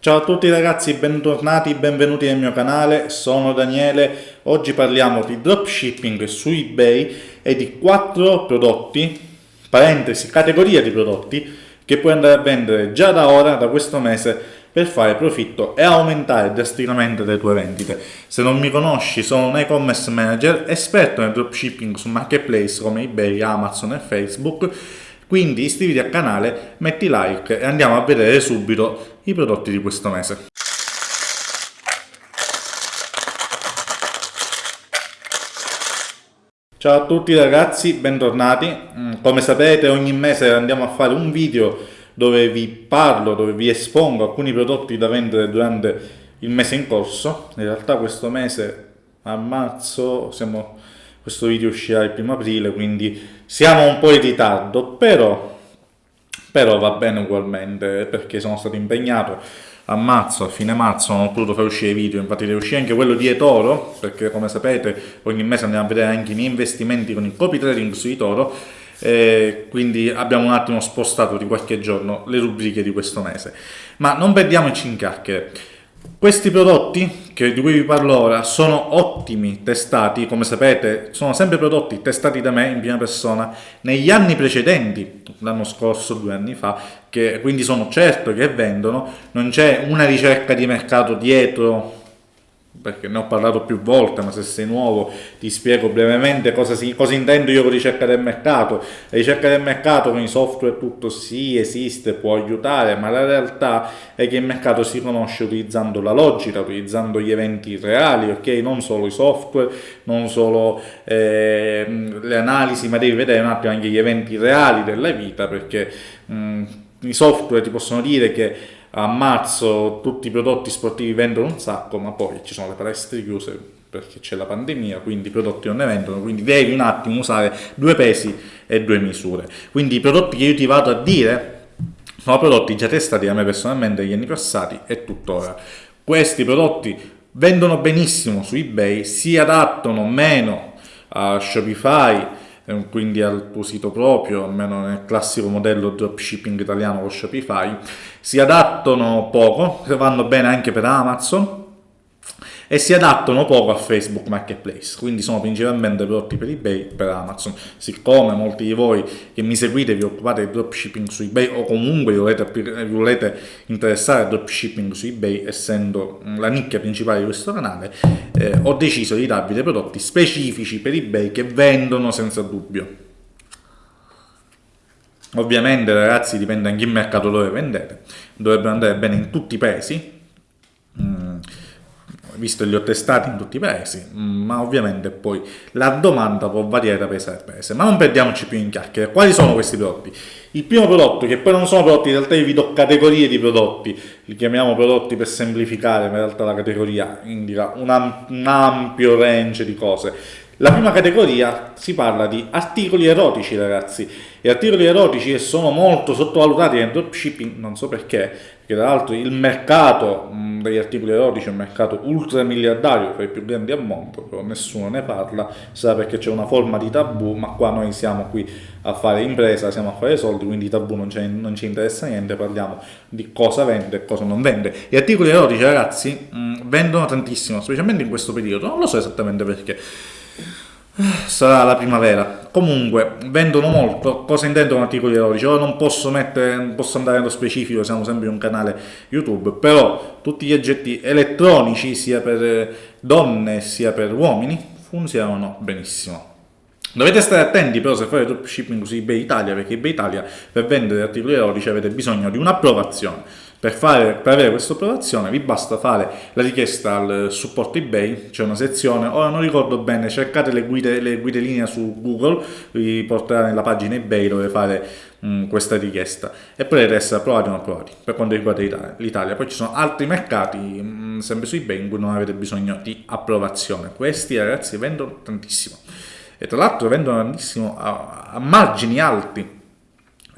Ciao a tutti ragazzi, bentornati, benvenuti nel mio canale, sono Daniele, oggi parliamo di dropshipping su eBay e di quattro prodotti, parentesi, categoria di prodotti, che puoi andare a vendere già da ora, da questo mese, per fare profitto e aumentare drasticamente le tue vendite. Se non mi conosci, sono un e-commerce manager, esperto nel dropshipping su marketplace come eBay, Amazon e Facebook, quindi iscriviti al canale, metti like e andiamo a vedere subito i prodotti di questo mese. Ciao a tutti ragazzi, bentornati. Mm, come sapete ogni mese andiamo a fare un video dove vi parlo, dove vi espongo alcuni prodotti da vendere durante il mese in corso. In realtà questo mese a marzo siamo questo video uscirà il primo aprile, quindi siamo un po' in ritardo, però, però va bene ugualmente, perché sono stato impegnato a marzo, a fine marzo non ho potuto fare uscire video, infatti deve uscire anche quello di eToro, perché come sapete ogni mese andiamo a vedere anche i miei investimenti con il copy trading su eToro, eh, quindi abbiamo un attimo spostato di qualche giorno le rubriche di questo mese. Ma non perdiamoci in chiacchiere. Questi prodotti di cui vi parlo ora sono ottimi, testati, come sapete sono sempre prodotti testati da me in prima persona negli anni precedenti, l'anno scorso, due anni fa, che quindi sono certo che vendono, non c'è una ricerca di mercato dietro perché ne ho parlato più volte, ma se sei nuovo ti spiego brevemente cosa, si, cosa intendo io con ricerca del mercato. La ricerca del mercato con i software tutto sì, esiste, può aiutare, ma la realtà è che il mercato si conosce utilizzando la logica, utilizzando gli eventi reali, ok? Non solo i software, non solo eh, le analisi, ma devi vedere un attimo anche gli eventi reali della vita, perché mh, i software ti possono dire che a marzo tutti i prodotti sportivi vendono un sacco, ma poi ci sono le palestre chiuse perché c'è la pandemia, quindi i prodotti non ne vendono, quindi devi un attimo usare due pesi e due misure. Quindi i prodotti che io ti vado a dire sono prodotti già testati da me personalmente negli anni passati e tuttora. Questi prodotti vendono benissimo su eBay, si adattano meno a Shopify, quindi al tuo sito proprio, almeno nel classico modello dropshipping italiano con Shopify, si adattano poco, vanno bene anche per Amazon, e si adattano poco a Facebook Marketplace, quindi sono principalmente prodotti per eBay e per Amazon. Siccome molti di voi che mi seguite vi occupate di dropshipping su eBay o comunque vi volete, vi volete interessare al dropshipping su eBay, essendo la nicchia principale di questo canale, eh, ho deciso di darvi dei prodotti specifici per eBay che vendono senza dubbio. Ovviamente ragazzi dipende anche il mercato dove vendete, dovrebbero andare bene in tutti i paesi, visto che li ho testati in tutti i paesi, ma ovviamente poi la domanda può variare da paese a paese. Ma non perdiamoci più in chiacchiere. Quali sono questi prodotti? Il primo prodotto, che poi non sono prodotti, in realtà io vi do categorie di prodotti, li chiamiamo prodotti per semplificare, ma in realtà la categoria indica un, un ampio range di cose. La prima categoria si parla di articoli erotici, ragazzi. E articoli erotici sono molto sottovalutati nel dropshipping, non so perché, che tra l'altro il mercato mh, degli articoli erotici è un mercato ultramiliardario, fra i più grandi al mondo, però nessuno ne parla, sa perché c'è una forma di tabù, ma qua noi siamo qui a fare impresa, siamo a fare soldi, quindi tabù non, non ci interessa niente, parliamo di cosa vende e cosa non vende. Gli articoli erotici, ragazzi, mh, vendono tantissimo, specialmente in questo periodo, non lo so esattamente perché sarà la primavera. Comunque vendono molto cosa intendono articoli erotici ora non posso mettere non posso andare nello specifico siamo sempre un canale youtube però tutti gli oggetti elettronici sia per donne sia per uomini funzionano benissimo. Dovete stare attenti però se fate dropshipping su eBay Italia, perché eBay Italia per vendere articoli erotici avete bisogno di un'approvazione. Per, fare, per avere questa approvazione vi basta fare la richiesta al supporto eBay, c'è una sezione, ora non ricordo bene, cercate le guide, le guide linea su Google, vi porterà nella pagina eBay dove fare mh, questa richiesta e potete essere approvati o non approvati per quanto riguarda l'Italia. Poi ci sono altri mercati, mh, sempre su eBay, in cui non avete bisogno di approvazione. Questi ragazzi vendono tantissimo e tra l'altro vendono tantissimo a, a margini alti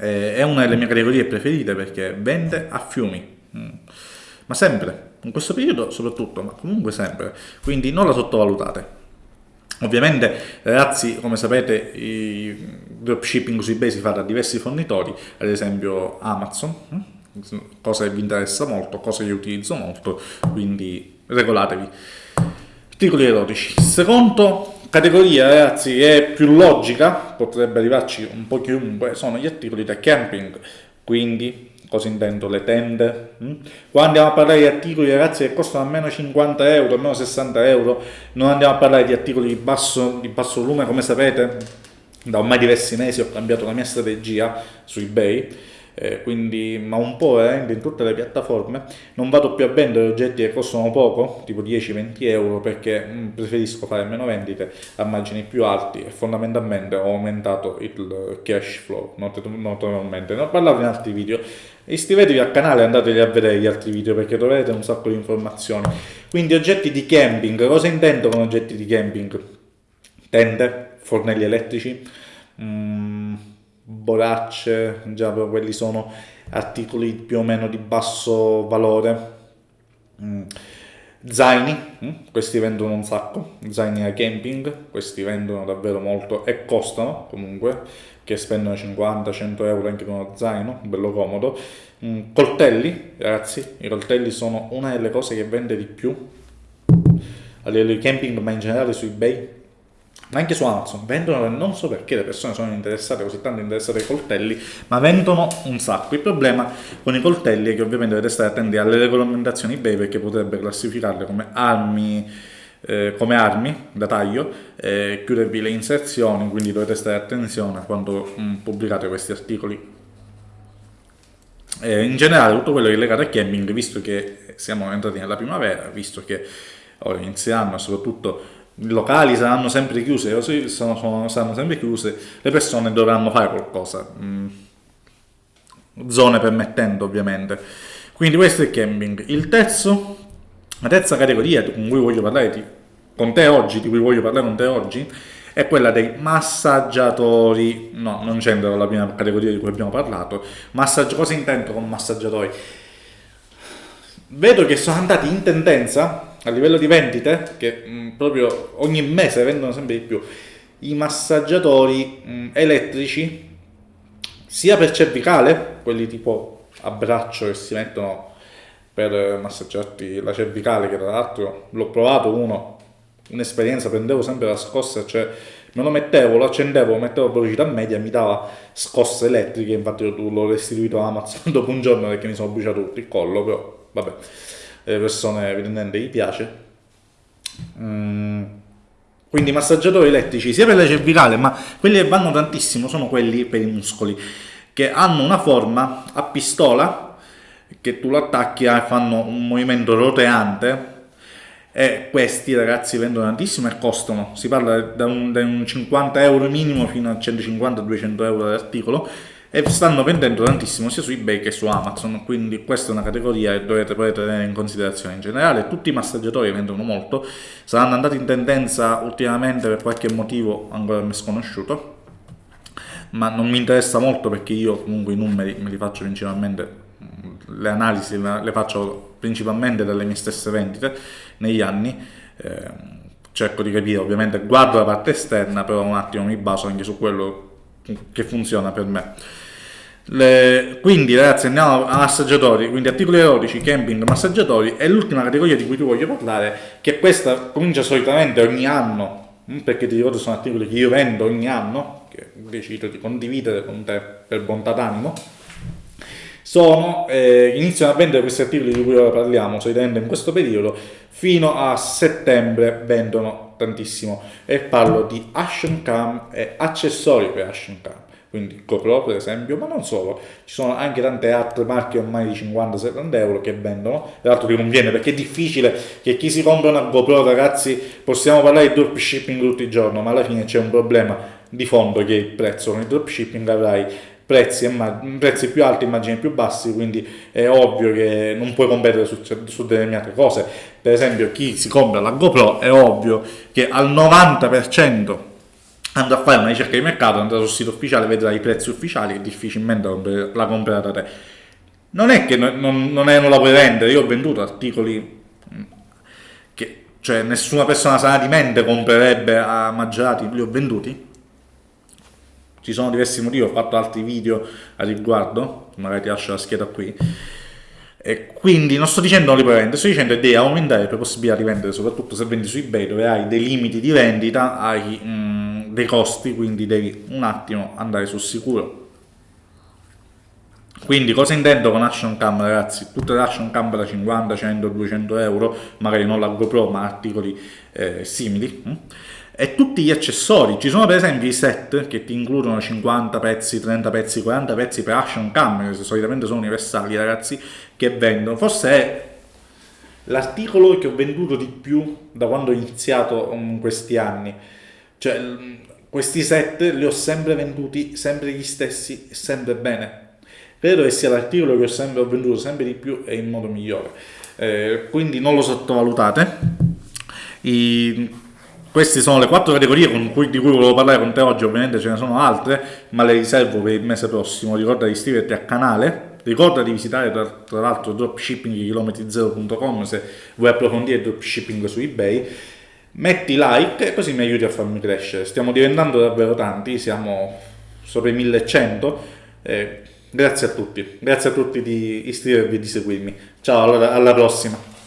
eh, è una delle mie categorie preferite perché vende a fiumi, mm. ma sempre, in questo periodo soprattutto, ma comunque sempre, quindi non la sottovalutate. Ovviamente ragazzi come sapete il dropshipping su eBay si fa da diversi fornitori, ad esempio Amazon, mm, cosa che vi interessa molto, cosa che utilizzo molto, quindi regolatevi. Articoli erotici. Secondo categoria, ragazzi, è più logica, potrebbe arrivarci un po' chiunque, sono gli articoli da camping, quindi cosa intendo? Le tende. Mm? Qua andiamo a parlare di articoli, ragazzi, che costano almeno 50 euro, almeno 60 euro, non andiamo a parlare di articoli di basso, di basso volume, come sapete, da ormai diversi mesi ho cambiato la mia strategia su eBay eh, quindi, ma un po' veramente in tutte le piattaforme, non vado più a vendere oggetti che costano poco, tipo 10-20 euro, perché mh, mm, preferisco fare meno vendite a margini più alti e fondamentalmente ho aumentato il cash flow, notevolmente. Ne ho parlato in altri video, iscrivetevi al canale e andatevi a vedere gli altri video perché troverete un sacco di informazioni. Quindi oggetti di camping, cosa intendo con oggetti di camping? Tende, fornelli elettrici, mm, boracce, già quelli sono articoli più o meno di basso valore. Mm. Zaini, mm. questi vendono un sacco, zaini a camping, questi vendono davvero molto e costano comunque, che spendono 50-100 euro anche per uno zaino, bello comodo. Mm. Coltelli, ragazzi, i coltelli sono una delle cose che vende di più a livello di camping, ma in generale su eBay anche su Amazon vendono, non so perché le persone sono interessate, così tanto interessate ai coltelli, ma vendono un sacco. Il problema con i coltelli è che ovviamente dovete stare attenti alle regolamentazioni eBay perché potrebbe classificarle come armi, eh, come armi da taglio, eh, chiudervi le inserzioni, quindi dovete stare attenzione quando mh, mm, pubblicate questi articoli. Eh, in generale tutto quello che è legato a camping, visto che siamo entrati nella primavera, visto che ora inizieranno soprattutto i locali saranno sempre chiuse, sono, sono, saranno sempre chiuse, le persone dovranno fare qualcosa, mm. zone permettendo ovviamente. Quindi questo è il camping. Il terzo, la terza categoria con cui voglio parlare di, con te oggi, di cui voglio parlare con te oggi, è quella dei massaggiatori, no, non c'entra la prima categoria di cui abbiamo parlato, Massaggi... cosa intendo con massaggiatori? Vedo che sono andati in tendenza a livello di vendite, che mh, mm, proprio ogni mese vendono sempre di più, i massaggiatori mh, mm, elettrici, sia per cervicale, quelli tipo a braccio che si mettono per massaggiarti la cervicale, che tra l'altro l'ho provato uno, un'esperienza, prendevo sempre la scossa, cioè me lo mettevo, lo accendevo, lo mettevo a velocità media, mi dava scosse elettriche, infatti l'ho restituito a Amazon dopo un giorno perché mi sono bruciato tutto il collo, però vabbè le persone evidentemente gli piace. Mm. Quindi massaggiatori elettrici sia per la cervicale, ma quelli che vanno tantissimo sono quelli per i muscoli, che hanno una forma a pistola, che tu lo attacchi e fanno un movimento roteante, e questi ragazzi vendono tantissimo e costano, si parla da un, da un 50 euro minimo fino a 150-200 euro l'articolo, e stanno vendendo tantissimo sia su ebay che su amazon quindi questa è una categoria che dovete poi tenere in considerazione. In generale tutti i massaggiatori vendono molto saranno andati in tendenza ultimamente per qualche motivo ancora mi sconosciuto ma non mi interessa molto perché io comunque i numeri me li faccio principalmente le analisi le faccio principalmente dalle mie stesse vendite negli anni eh, cerco di capire ovviamente guardo la parte esterna però un attimo mi baso anche su quello che funziona per me. Le, quindi ragazzi andiamo a massaggiatori, quindi articoli erotici, camping, massaggiatori e l'ultima categoria di cui ti voglio parlare, che questa comincia solitamente ogni anno, mm, perché ti ricordo sono articoli che io vendo ogni anno, che decido di condividere con te per bontà d'animo, sono, eh, iniziano a vendere questi articoli di cui ora parliamo, solitamente in questo periodo, fino a settembre vendono tantissimo. E parlo di action cam e accessori per action cam. Quindi GoPro per esempio, ma non solo, ci sono anche tante altre marche ormai di 50-70 euro che vendono, tra l'altro che non viene perché è difficile che chi si compra una GoPro ragazzi, possiamo parlare di dropshipping tutto il giorno, ma alla fine c'è un problema di fondo che il prezzo, con il dropshipping avrai prezzi, prezzi più alti, immagini più bassi, quindi è ovvio che non puoi competere su, su determinate cose. Per esempio chi si compra la GoPro è ovvio che al 90% andrà a fare una ricerca di mercato, andrà sul sito ufficiale, vedrà i prezzi ufficiali e difficilmente la comprerà da te. Non è che non, non, non, è, non la puoi vendere, io ho venduto articoli mm, che cioè nessuna persona sana di mente comprerebbe a maggiorati, li ho venduti ci sono diversi motivi, ho fatto altri video a riguardo, magari ti lascio la scheda qui. E quindi non sto dicendo non li puoi vendere, sto dicendo devi aumentare le possibilità di vendere, soprattutto se vendi su eBay dove hai dei limiti di vendita, hai mm, dei costi, quindi devi un attimo andare sul sicuro. Quindi cosa intendo con action cam ragazzi? Tutte le action cam da 50, 100, 200 euro, magari non la GoPro ma articoli eh, simili. Hm? E tutti gli accessori. Ci sono per esempio i set che ti includono 50 pezzi, 30 pezzi, 40 pezzi per action cam, che solitamente sono universali ragazzi, che vendono. Forse è l'articolo che ho venduto di più da quando ho iniziato in questi anni. Cioè, questi set li ho sempre venduti, sempre gli stessi, sempre bene. Credo che sia l'articolo che ho sempre ho venduto sempre di più e in modo migliore. Eh, quindi non lo sottovalutate. I, queste sono le quattro categorie cui, di cui volevo parlare con te oggi, ovviamente ce ne sono altre, ma le riservo per il mese prossimo. Ricorda di iscriverti al canale, ricorda di visitare tra, tra l'altro dropshippingchilometri0.com se vuoi approfondire dropshipping su eBay. Metti like e così mi aiuti a farmi crescere. Stiamo diventando davvero tanti, siamo sopra i 1100. Eh, grazie a tutti, grazie a tutti di iscrivervi e di seguirmi. Ciao, allora, alla prossima.